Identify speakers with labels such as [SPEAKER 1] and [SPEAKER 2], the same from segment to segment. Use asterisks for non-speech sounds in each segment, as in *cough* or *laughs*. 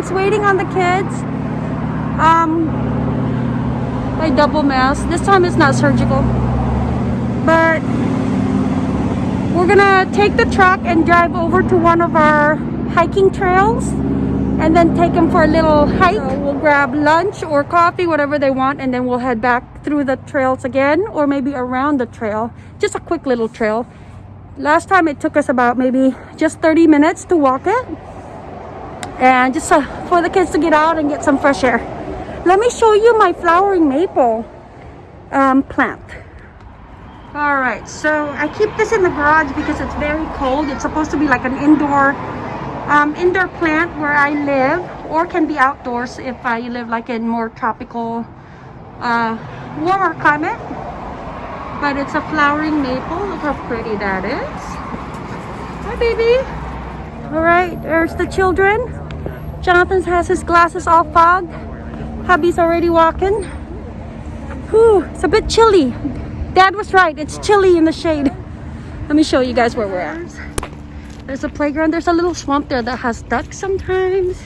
[SPEAKER 1] waiting on the kids. Um, I double mask. This time it's not surgical. But we're gonna take the truck and drive over to one of our hiking trails and then take them for a little hike. So we'll grab lunch or coffee, whatever they want, and then we'll head back through the trails again or maybe around the trail. Just a quick little trail. Last time it took us about maybe just 30 minutes to walk it. And just uh, for the kids to get out and get some fresh air. Let me show you my flowering maple um, plant. All right, so I keep this in the garage because it's very cold. It's supposed to be like an indoor um, indoor plant where I live or can be outdoors if I live like in more tropical uh, warmer climate but it's a flowering maple look how pretty that is hi baby all right there's the children Jonathan has his glasses all fogged hubby's already walking Whew, it's a bit chilly dad was right it's chilly in the shade let me show you guys where we're at there's a playground. There's a little swamp there that has ducks sometimes.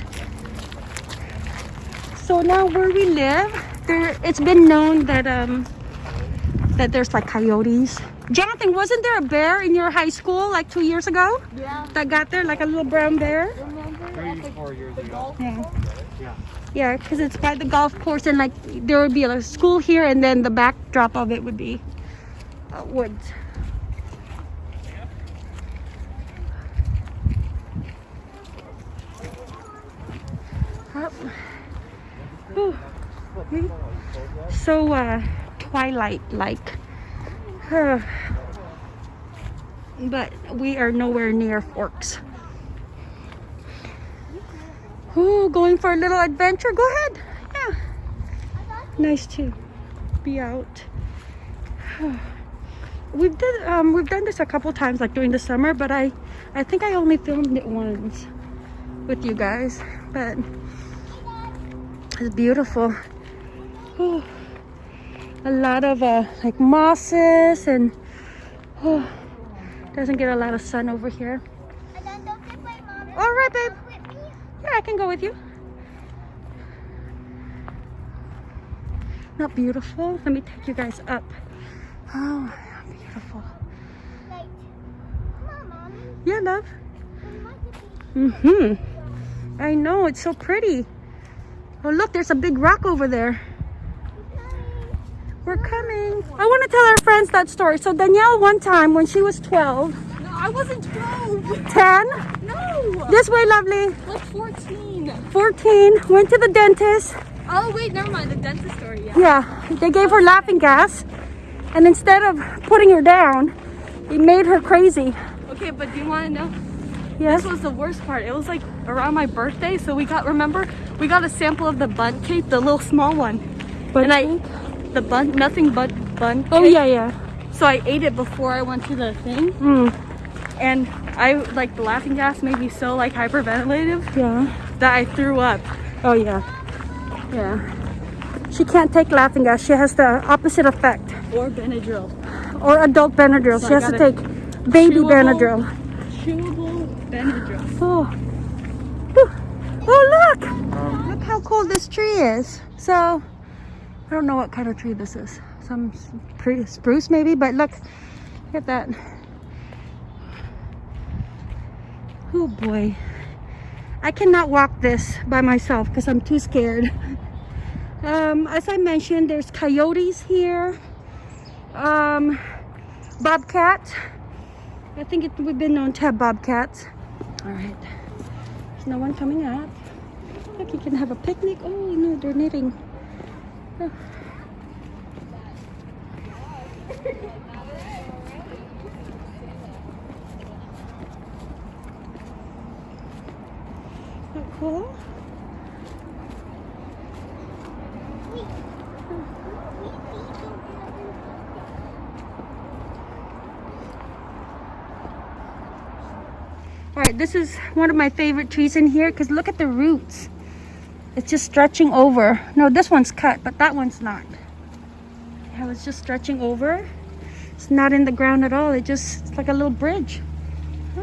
[SPEAKER 1] So now where we live, there it's been known that um that there's like coyotes. Jonathan, wasn't there a bear in your high school like two years ago?
[SPEAKER 2] Yeah.
[SPEAKER 1] That got there, like a little brown bear?
[SPEAKER 2] Three, four years ago.
[SPEAKER 1] Yeah.
[SPEAKER 2] Yeah.
[SPEAKER 1] Yeah, because it's by the golf course and like there would be a school here and then the backdrop of it would be uh, woods. Up. Whew. So uh, twilight like. *sighs* but we are nowhere near Forks. Ooh, going for a little adventure. Go ahead. Yeah. Nice to be out. *sighs* We've did um we've done this a couple times like during the summer, but I I think I only filmed it once with you guys. But it's beautiful. Ooh. A lot of uh like mosses and oh doesn't get a lot of sun over here. All right, babe. Yeah, I can go with you. Not beautiful? Let me take you guys up. Oh, beautiful. Yeah, love. Mm-hmm. I know, it's so pretty. Oh, look, there's a big rock over there. We're coming. I want to tell our friends that story. So Danielle, one time when she was 12.
[SPEAKER 2] No, I wasn't 12.
[SPEAKER 1] 10.
[SPEAKER 2] No.
[SPEAKER 1] This way, lovely.
[SPEAKER 2] Like 14.
[SPEAKER 1] 14. Went to the dentist.
[SPEAKER 2] Oh, wait, never mind. The dentist story, yeah.
[SPEAKER 1] Yeah, they gave her laughing gas. And instead of putting her down, it made her crazy.
[SPEAKER 2] Okay, but do you want to know?
[SPEAKER 1] Yes.
[SPEAKER 2] This was the worst part. It was like around my birthday, so we got, remember, we got a sample of the Bundt cake, the little small one.
[SPEAKER 1] But
[SPEAKER 2] and I, the bun, nothing but Bundt cake.
[SPEAKER 1] Oh, yeah, yeah.
[SPEAKER 2] So I ate it before I went to the thing.
[SPEAKER 1] Mm,
[SPEAKER 2] And I, like, the laughing gas made me so, like, hyperventilative
[SPEAKER 1] yeah.
[SPEAKER 2] that I threw up.
[SPEAKER 1] Oh, yeah. Yeah. She can't take laughing gas. She has the opposite effect.
[SPEAKER 2] Or Benadryl.
[SPEAKER 1] Or adult Benadryl.
[SPEAKER 2] So
[SPEAKER 1] she
[SPEAKER 2] I
[SPEAKER 1] has to take baby
[SPEAKER 2] Chewable.
[SPEAKER 1] Benadryl.
[SPEAKER 2] Chewable Benadryl.
[SPEAKER 1] Oh. Oh, look! Look how cool this tree is. So, I don't know what kind of tree this is. Some spruce maybe, but look. Look at that. Oh boy. I cannot walk this by myself because I'm too scared. Um, as I mentioned, there's coyotes here. Um, bobcat. I think it, we've been known to have bobcats. All right. There's no one coming up. Look, you can have a picnic. Oh, no, they're knitting. Cool? All right, this is one of my favorite trees in here because look at the roots it's just stretching over. No this one's cut but that one's not. I was just stretching over? It's not in the ground at all. It just it's like a little bridge. Hmm,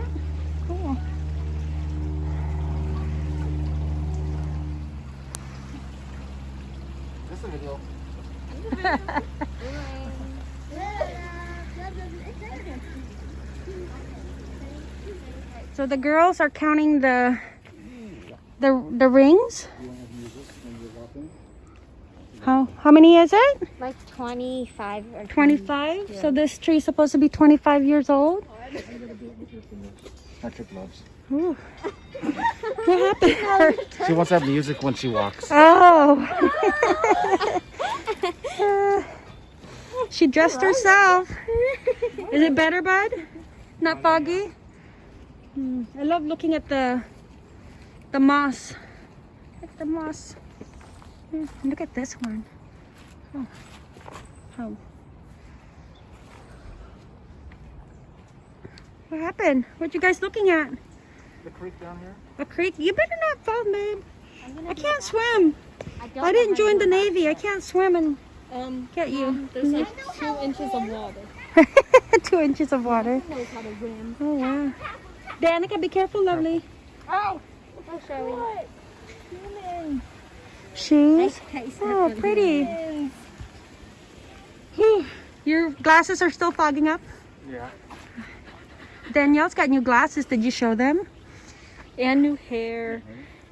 [SPEAKER 1] *laughs* so the girls are counting the the the rings. How how many is it?
[SPEAKER 3] Like 25 or
[SPEAKER 1] 25. So this tree is supposed to be 25 years old.
[SPEAKER 4] Not your gloves.
[SPEAKER 1] Ooh. what happened?
[SPEAKER 4] She wants to have music when she walks.
[SPEAKER 1] Oh. Uh, she dressed herself. Is it better, bud? Not foggy? Hmm, I love looking at the the moss. At the moss. Hmm, Look at this one. Oh. Oh. What happened? What you guys looking at?
[SPEAKER 4] The creek down here?
[SPEAKER 1] A creek? You better not fall, babe. I can't swim.
[SPEAKER 3] I, don't
[SPEAKER 1] I didn't join the
[SPEAKER 3] do
[SPEAKER 1] Navy. I can't swim and
[SPEAKER 2] Um,
[SPEAKER 1] get you.
[SPEAKER 2] there's like *laughs* two inches of water.
[SPEAKER 1] Two inches of water.
[SPEAKER 2] knows how to swim.
[SPEAKER 1] Oh wow. Danica, be careful, lovely.
[SPEAKER 3] Oh, oh sorry.
[SPEAKER 1] Shoes. Oh, pretty. Whew. Your glasses are still fogging up.
[SPEAKER 4] Yeah.
[SPEAKER 1] Danielle's got new glasses. Did you show them? And new hair.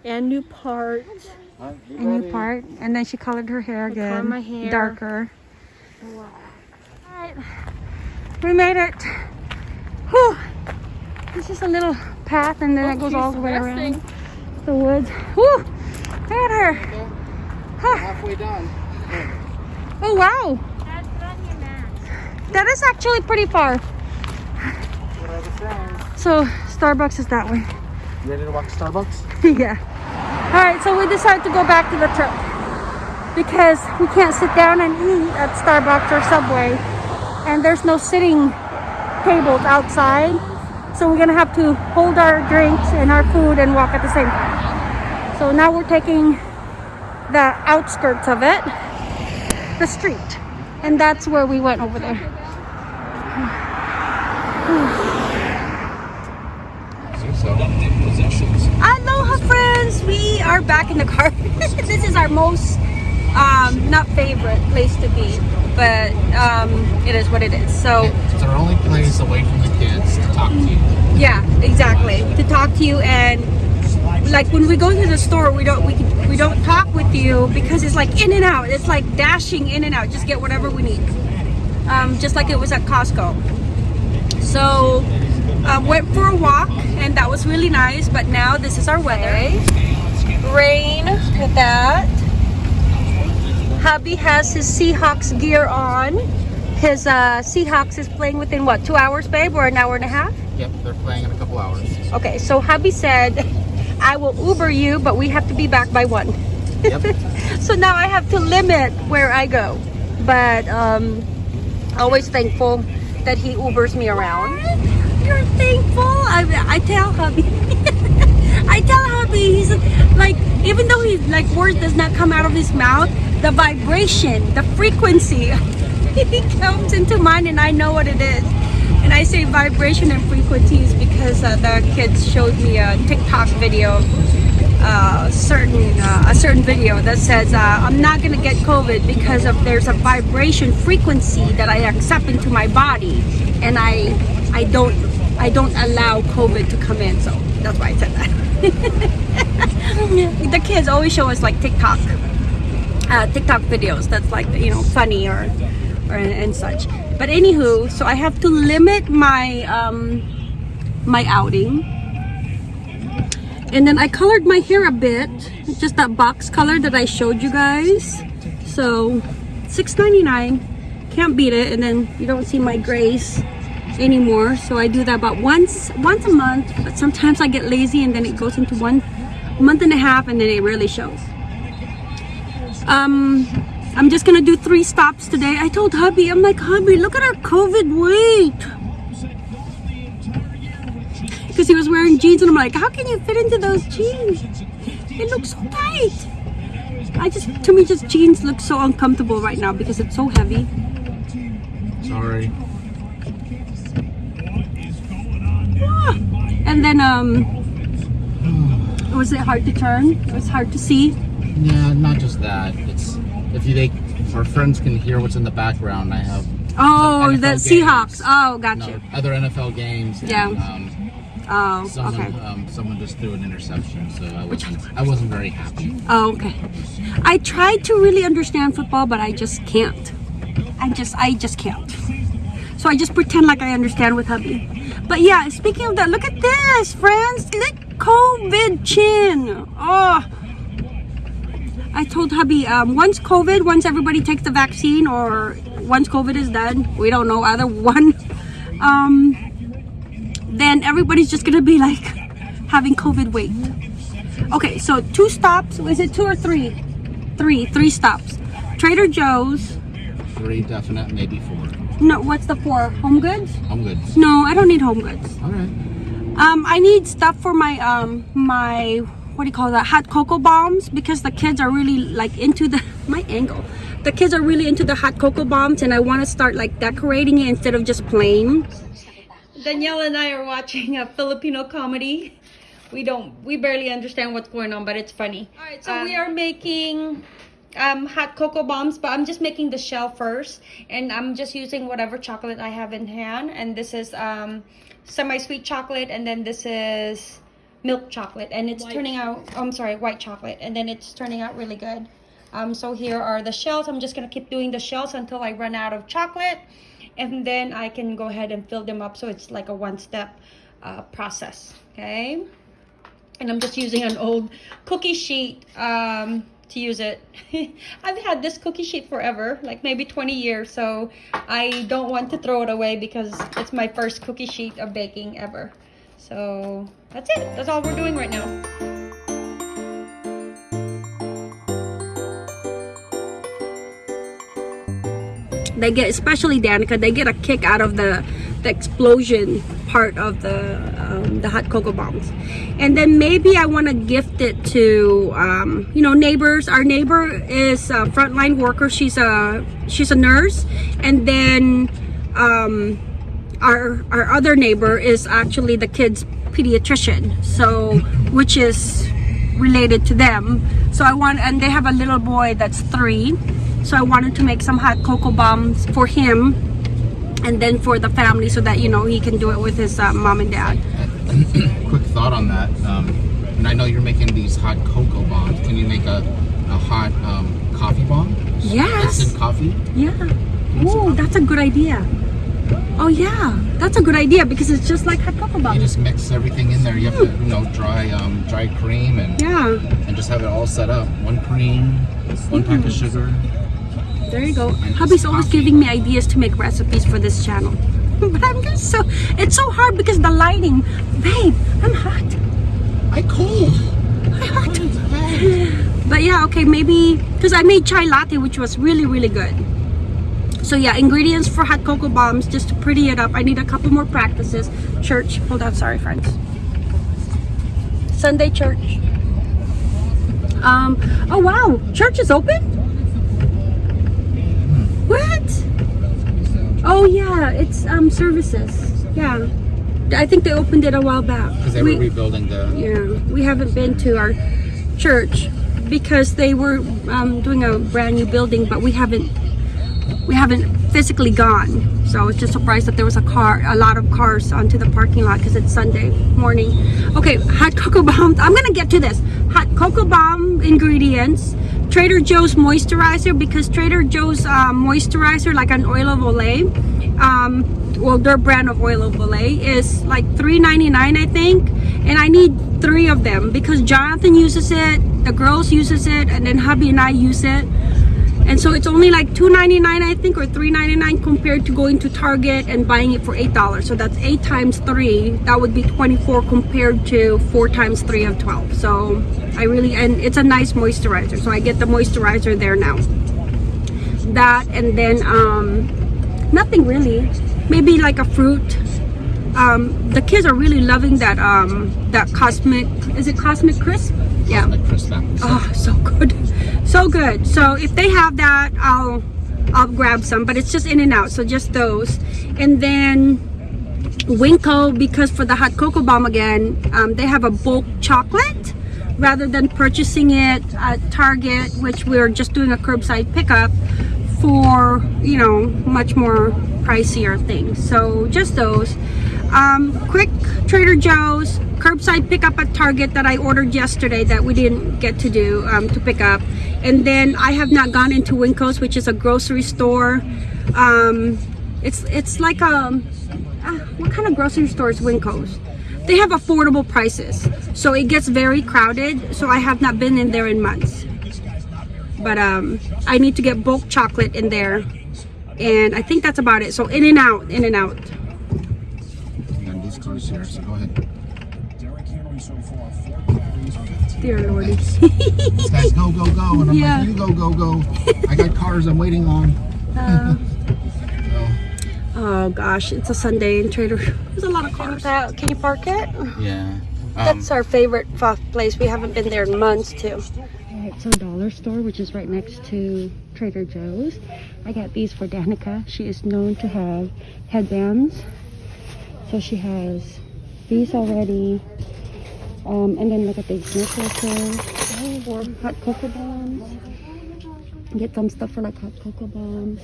[SPEAKER 1] And new parts.
[SPEAKER 4] Huh?
[SPEAKER 1] And new part. And then she colored her hair
[SPEAKER 3] I
[SPEAKER 1] again.
[SPEAKER 3] my hair.
[SPEAKER 1] Darker. Alright. We made it. Whew. It's just a little path and then oh, it goes all the way around the woods. Whew. Look at her. Huh.
[SPEAKER 4] Halfway done.
[SPEAKER 1] Oh wow.
[SPEAKER 3] Dad, put on.
[SPEAKER 1] That is actually pretty far.
[SPEAKER 4] What are the friends?
[SPEAKER 1] So Starbucks is that way.
[SPEAKER 4] You ready to walk to Starbucks? *laughs*
[SPEAKER 1] yeah. All right, so we decided to go back to the truck because we can't sit down and eat at Starbucks or Subway, and there's no sitting tables outside. So we're gonna have to hold our drinks and our food and walk at the same time. So now we're taking the outskirts of it, the street, and that's where we went over there. Aloha friends! We are back in the car. *laughs* this is our most, um, not favorite place to be, but um, it is what it is. So
[SPEAKER 4] It's our only place away from the kids to talk to you.
[SPEAKER 1] yeah, exactly. To talk to you and like when we go to the store, we don't we we don't talk with you because it's like in and out. It's like dashing in and out. Just get whatever we need. Um, just like it was at Costco. So uh, went for a walk and that was really nice. But now this is our weather. Rain. At that. Hubby has his Seahawks gear on. His uh, Seahawks is playing within what two hours, babe, or an hour and a half?
[SPEAKER 4] Yep, they're playing in a couple hours.
[SPEAKER 1] Okay, so hubby said, I will Uber you, but we have to be back by one.
[SPEAKER 4] Yep. *laughs*
[SPEAKER 1] So now I have to limit where I go. But um, always thankful that he Ubers me around. You're thankful? I, I tell hubby. *laughs* I tell hubby, he's like, even though he like words does not come out of his mouth, the vibration, the frequency, *laughs* it comes into mine and I know what it is. And I say vibration and frequencies because uh, the kids showed me a TikTok video, uh, certain uh, a certain video that says uh, I'm not gonna get COVID because of there's a vibration frequency that I accept into my body, and I I don't I don't allow COVID to come in. So that's why I said that. *laughs* the kids always show us like TikTok uh, TikTok videos that's like you know funny or and such. But anywho, so I have to limit my um, my outing, and then I colored my hair a bit, just that box color that I showed you guys. So $6.99, can't beat it. And then you don't see my grays anymore. So I do that about once once a month. But sometimes I get lazy and then it goes into one month and a half, and then it really shows. Um, I'm just gonna do three stops today. I told hubby, I'm like, hubby, look at our COVID weight. Because he was wearing jeans, and I'm like, how can you fit into those jeans? It looks so tight. I just, to me, just jeans look so uncomfortable right now because it's so heavy.
[SPEAKER 4] Sorry.
[SPEAKER 1] Ah. And then, um, was it hard to turn? It was hard to see.
[SPEAKER 4] Yeah, not just that. It's if you take our friends can hear what's in the background, I have
[SPEAKER 1] Oh,
[SPEAKER 4] NFL
[SPEAKER 1] the
[SPEAKER 4] games.
[SPEAKER 1] Seahawks. Oh, got
[SPEAKER 4] no,
[SPEAKER 1] you.
[SPEAKER 4] other NFL games.
[SPEAKER 1] Yeah.
[SPEAKER 4] And, um,
[SPEAKER 1] Oh,
[SPEAKER 4] someone,
[SPEAKER 1] okay.
[SPEAKER 4] um, someone just threw an interception, so I wasn't, I wasn't very happy.
[SPEAKER 1] Oh, okay. I tried to really understand football, but I just can't. I just, I just can't. So I just pretend like I understand with hubby. But yeah, speaking of that, look at this, friends. Look, COVID chin. Oh. I told hubby, um, once COVID, once everybody takes the vaccine, or once COVID is done, we don't know either one. Um, then everybody's just gonna be like having COVID weight. Okay, so two stops. Is it two or three? Three, three stops. Trader Joe's.
[SPEAKER 4] Three definite, maybe four.
[SPEAKER 1] No, what's the four? Home goods?
[SPEAKER 4] Home Goods.
[SPEAKER 1] No, I don't need home goods.
[SPEAKER 4] All right.
[SPEAKER 1] Um, I need stuff for my um my what do you call that? Hot cocoa bombs because the kids are really like into the *laughs* my angle. The kids are really into the hot cocoa bombs, and I want to start like decorating it instead of just plain. Danielle and I are watching a Filipino comedy. We don't, we barely understand what's going on, but it's funny. All right, so we are making um, hot cocoa bombs, but I'm just making the shell first, and I'm just using whatever chocolate I have in hand. And this is um, semi-sweet chocolate, and then this is milk chocolate, and it's turning out. oh, I'm sorry, white chocolate, and then it's turning out really good. Um, so here are the shells. I'm just gonna keep doing the shells until I run out of chocolate, and then I can go ahead and fill them up. So it's like a one-step uh, process. Okay and I'm just using an old cookie sheet um, to use it. *laughs* I've had this cookie sheet forever, like maybe 20 years, so I don't want to throw it away because it's my first cookie sheet of baking ever. So that's it. That's all we're doing right now. They get, especially Danica, they get a kick out of the the explosion part of the um, the hot cocoa bombs and then maybe i want to gift it to um, you know neighbors our neighbor is a frontline worker she's a she's a nurse and then um, our our other neighbor is actually the kids pediatrician so which is related to them so i want and they have a little boy that's three so i wanted to make some hot cocoa bombs for him and then for the family so that you know he can do it with his uh, mom and dad *clears throat*
[SPEAKER 4] Quick thought on that. Um, and I know you're making these hot cocoa bombs. Can you make a, a hot um, coffee bomb?
[SPEAKER 1] yes
[SPEAKER 4] coffee?
[SPEAKER 1] yeah oh that's a good idea oh yeah that's a good idea because it's just like hot cocoa
[SPEAKER 4] You just mix everything in there. You have to, you know, dry um, dry cream and
[SPEAKER 1] yeah
[SPEAKER 4] and just have it all set up. One cream, one pack of sugar.
[SPEAKER 1] there you go
[SPEAKER 4] And
[SPEAKER 1] hubby's always
[SPEAKER 4] coffee.
[SPEAKER 1] giving me ideas to make recipes for this channel *laughs* but i'm just so it's so hard because the lighting babe i'm hot
[SPEAKER 4] I cold.
[SPEAKER 1] i'm hot *sighs* But yeah, okay, maybe because I made chai latte, which was really, really good. So yeah, ingredients for hot cocoa bombs just to pretty it up. I need a couple more practices. Church, hold on, sorry, friends. Sunday church. Um. Oh wow, church is open. What? Oh yeah, it's um services. Yeah, I think they opened it a while back.
[SPEAKER 4] Because they
[SPEAKER 1] We-
[SPEAKER 4] were rebuilding the.
[SPEAKER 1] yeah, we haven't been to our church because they were um, doing a brand new building, but we haven't we haven't physically gone. So I was just surprised that there was a car, a lot of cars onto the parking lot because it's Sunday morning. Okay, hot cocoa bombs. I'm gonna get to this. Hot cocoa bomb ingredients. Trader Joe's moisturizer because Trader Joe's um, moisturizer, like an oil of Olay, um, well, their brand of oil of Olay is like $3.99, I think. And I need three of them because Jonathan uses it, the girls uses it, and then hubby and I use it. And so it's only like $2.99 I think or $3.99 compared to going to Target and buying it for $8. So that's 8 times 3. That would be 24 compared to 4 times 3 of 12. So I really and it's a nice moisturizer. So I get the moisturizer there now. That and then um nothing really. Maybe like a fruit. Um the kids are really loving that um that cosmic is it cosmic crisp? Yeah.
[SPEAKER 4] Like crisp.
[SPEAKER 1] Oh, so good. So good. So if they have that, I'll I'll grab some, but it's just in and out. So just those. And then Winco, because for the hot cocoa bomb again, um, they have a bulk chocolate rather than purchasing it at Target, which we're just doing a curbside pickup for, you know, much more pricier things. So just those. Um, quick Trader Joe's curbside pickup at Target that I ordered yesterday that we didn't get to do um, to pick up. And then I have not gone into Winco's, which is a grocery store. Um, it's it's like a uh, what kind of grocery store is Winco's? They have affordable prices, so it gets very crowded. So I have not been in there in months. But um, I need to get bulk chocolate in there, and I think that's about it. So in and out, in and out.
[SPEAKER 4] And these cars here, so go ahead.
[SPEAKER 1] Dear lordy. *laughs*
[SPEAKER 4] These guys go, go, go. And I'm
[SPEAKER 1] Yeah.
[SPEAKER 4] like, you go, go, go. I got cars I'm waiting on.
[SPEAKER 1] Oh *laughs* gosh, it's a Sunday in Trader. There's a lot of cars. Can you park it?
[SPEAKER 4] Yeah. Um,
[SPEAKER 1] That's our favorite place. We haven't been there in months too. Alright, so dollar store, which is right next to Trader Joe's. I got these for Danica. She is known to have headbands. So she has these already. Um, and then look at these necklaces. Or hot cocoa bombs. Get some stuff for like hot cocoa bombs.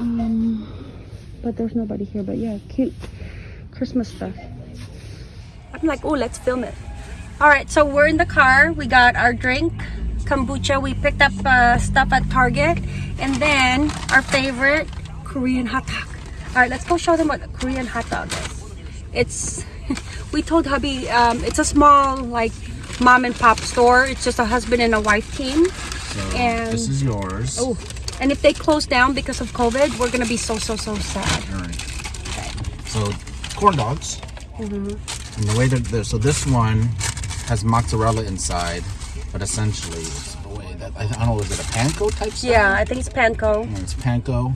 [SPEAKER 1] Um, but there's nobody here. But yeah, cute Christmas stuff. I'm like, oh, let's film it. All right, so we're in the car. We got our drink, kombucha. We picked up uh, stuff at Target. And then our favorite Korean hot dog. All right, let's go show them what a Korean hot dog is. It's, *laughs* we told hubby, um, it's a small, like, mom and pop store. It's just a husband and a wife team.
[SPEAKER 4] so
[SPEAKER 1] and-
[SPEAKER 4] this is yours.
[SPEAKER 1] Oh, and if they close down because of COVID, we're gonna be so, so, so sad.
[SPEAKER 4] All right. So corn dogs.
[SPEAKER 1] Mm-hmm.
[SPEAKER 4] And the way that so this one has mozzarella inside, but essentially it's the way that I, I don't know is it a panko type style?
[SPEAKER 1] Yeah, I think it's panko.
[SPEAKER 4] It's panko.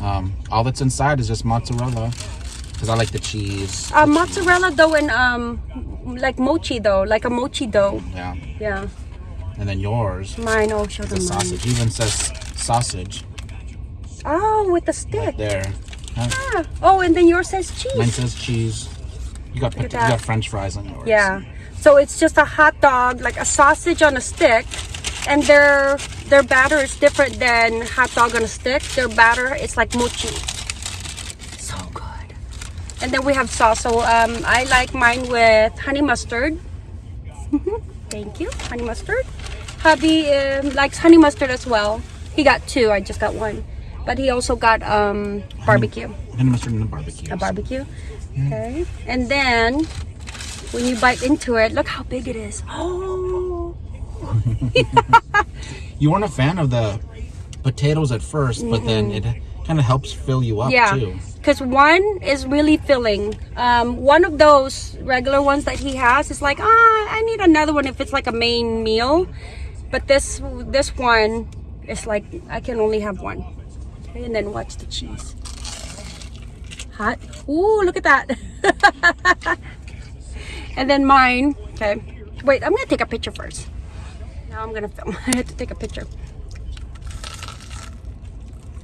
[SPEAKER 4] Um, all that's inside is just mozzarella because I like the cheese.
[SPEAKER 1] Uh, mozzarella dough and um, like mochi dough, like a mochi dough.
[SPEAKER 4] Yeah.
[SPEAKER 1] Yeah,
[SPEAKER 4] And then yours,
[SPEAKER 1] mine. Oh, show
[SPEAKER 4] the
[SPEAKER 1] them mine.
[SPEAKER 4] sausage. Even says sausage
[SPEAKER 1] Oh, with the
[SPEAKER 4] right
[SPEAKER 1] stick.
[SPEAKER 4] there. Huh?
[SPEAKER 1] Ah. Oh, and then yours says cheese.
[SPEAKER 4] Mine
[SPEAKER 1] cheese.
[SPEAKER 4] says cheese. You got you got French fries on yours.
[SPEAKER 1] Yeah. So it's just a hot dog, like a sausage on a stick, and their their batter is different than hot dog on a stick. Their batter is like mochi. So good. And then we have sauce. So um, I like mine with honey mustard. *laughs* Thank you, honey mustard. Hubby um, likes honey mustard as well. He got two. I just got one, but he also got um, barbecue
[SPEAKER 4] And mustard and the barbecue.
[SPEAKER 1] a barbecue. Okay. And then when you bite into it, look how big it is. Oh. *laughs* *laughs*
[SPEAKER 4] You weren't a fan of the potatoes at 1st but then it kind of helps fill you up
[SPEAKER 1] Yeah.
[SPEAKER 4] too.
[SPEAKER 1] Because one is really filling. Um, one of those regular ones that he has is like, ah, I need another one if it's like a main meal. But this this one is like I can only have one. Okay, and then watch the cheese. Hot. Ooh, look at that. *laughs* and then mine. Okay. Wait, I'm gonna take a picture first. Now I'm gonna film. *laughs* I had to take a picture.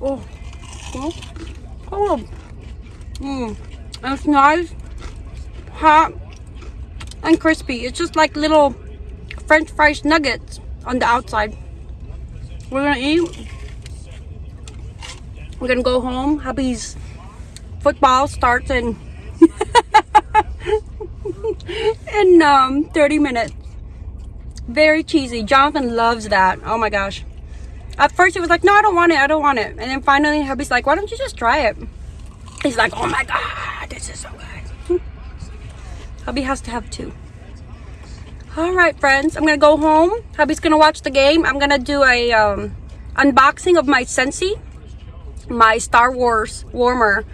[SPEAKER 1] Oh. Oh. Oh. Mmm. It's nice, hot, and crispy. It's just like little french fries nuggets on the outside. We're gonna eat. We're gonna go home. Hubby's football starts in *laughs* in um 30 minutes. Very cheesy. Jonathan loves that. Oh my gosh. At first he was like, no, I don't want it. I don't want it. And then finally hubby's like, why don't you just try it? He's like, oh my god, this is so good. *laughs* Hubby has to have two. All right, friends, I'm gonna go home. Hubby's gonna watch the game. I'm gonna do a um, unboxing of my Scentsy. My Star Wars warmer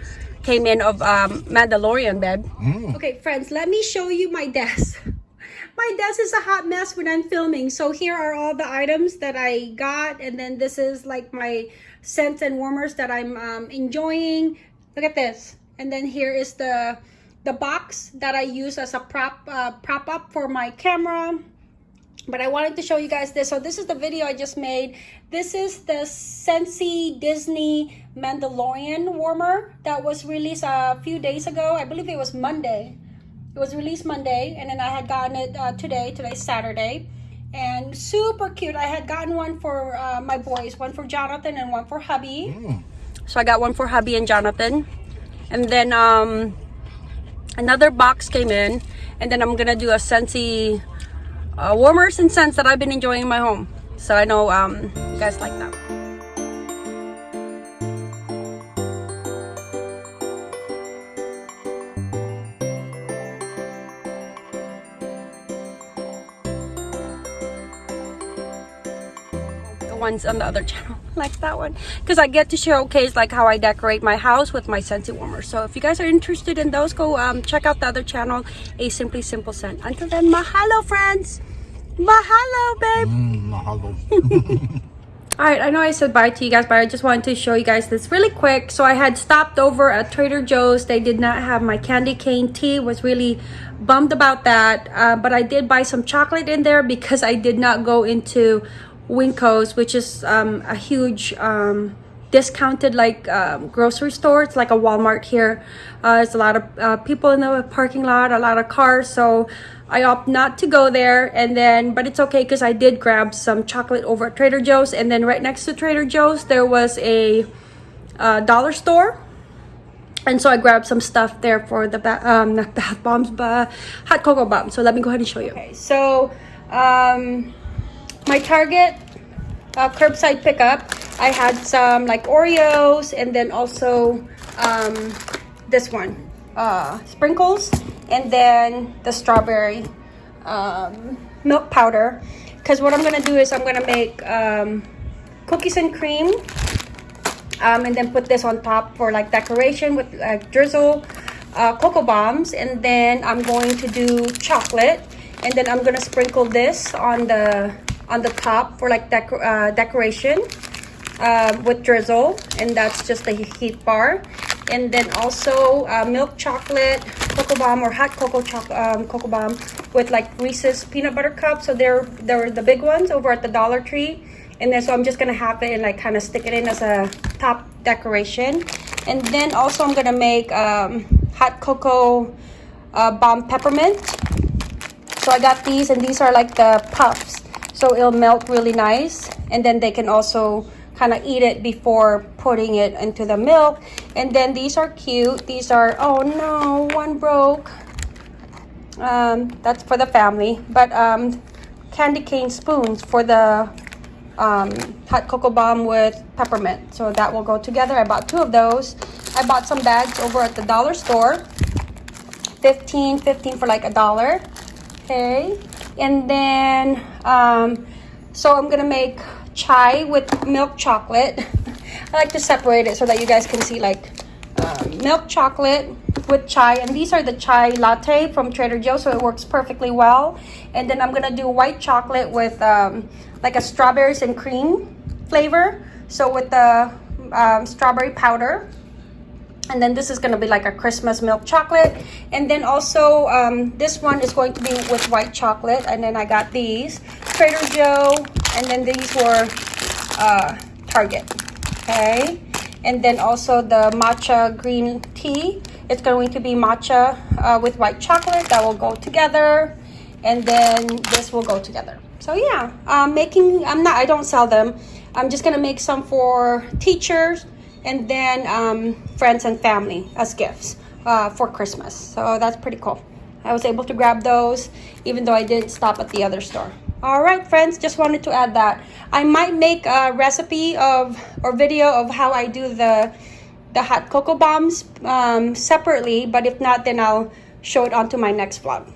[SPEAKER 1] came in of um, Mandalorian bed. Okay, friends, let me show you my desk. *laughs* My desk is a hot mess when I'm filming. So here are all the items that I got. And then this is like my scents and warmers that I'm um, enjoying. Look at this. And then here is the the box that I use as a prop uh, prop up for my camera. But I wanted to show you guys this. So this is the video I just made. This is the Scentsy Disney Mandalorian warmer that was released a few days ago. I believe it was Monday. It was released Monday, and then I had gotten it uh, today. Today's Saturday. and super cute. I had gotten one for uh, my boys, one for Jonathan and one for hubby. So I got one for hubby and Jonathan. And then um, another box came in. And then I'm gonna do a Scentsy uh, warmers and scents that I've been enjoying in my home. So I know um, you guys like that. Ones on the other channel *laughs* like that one. Because I get to showcase like how I decorate my house with my Scentsy warmer so if you guys are interested in those go um, check out the other channel a simply simple scent. Until then mahalo friends! Mahalo babe!
[SPEAKER 4] Mm, mahalo. *laughs* *laughs*
[SPEAKER 1] all right i know i said bye to you guys but i just wanted to show you guys this really quick. So i had stopped over at trader joe's. They did not have my candy cane. Tea was really bummed about that uh, but i did buy some chocolate in there because i did not go into Winco's which is um, a huge um, discounted like um, grocery store. It's like a walmart here. Uh, there's a lot of uh, people in the parking lot a lot of cars so i opt not to go there. And then but it's okay because i did grab some chocolate over at trader joe's. And then right next to trader joe's there was a uh, dollar store. And so i grabbed some stuff there for the um not *laughs* bath bombs but hot cocoa bombs. So let me go ahead and show you. Okay so um my target uh, curbside pickup. I had some like oreos and then also um this one uh sprinkles and then the strawberry um milk powder. Because what i'm gonna do is i'm gonna make um cookies and cream um, and then put this on top for like decoration with like drizzle uh, cocoa bombs. And then I'm going to do chocolate. And then I'm gonna sprinkle this on the on the top for like decor uh, decoration um, with drizzle and that's just the heat bar. And then also uh, milk chocolate cocoa bomb or hot cocoa choc um, cocoa bomb with like Reese's peanut butter cups. So they're they're the big ones over at the Dollar Tree. And then so I'm just gonna have it and like kind of stick it in as a top decoration. And then also I'm gonna make um, hot cocoa uh, bomb peppermint. So I got these and these are like the puffs so it'll melt really nice and then they can also kind of eat it before putting it into the milk. And then these are cute. These are oh no one broke. Um, that's for the family. But um, candy cane spoons for the um, hot cocoa bomb with peppermint. So that will go together. I bought two of those. I bought some bags over at the dollar store. 15 15 for like a dollar. Okay and then um, so I'm gonna make chai with milk chocolate. I like to separate it so that you guys can see like um, milk chocolate with chai. And these are the chai latte from Trader Joe's so it works perfectly well. And then I'm gonna do white chocolate with um, like a strawberries and cream flavor. So with the um, strawberry powder and then this is going to be like a Christmas milk chocolate. And then also um, this one is going to be with white chocolate and then I got these. Trader Joe and then these were uh, Target okay? And then also the matcha green tea. It's going to be matcha uh, with white chocolate that will go together and then this will go together. So yeah um, making I'm not I don't sell them. I'm just gonna make some for teachers and then um, friends and family as gifts uh, for Christmas. So that's pretty cool. I was able to grab those even though I didn't stop at the other store. All right, friends, just wanted to add that. I might make a recipe of or video of how I do the the hot cocoa bombs um, separately, but if not, then I'll show it onto my next vlog.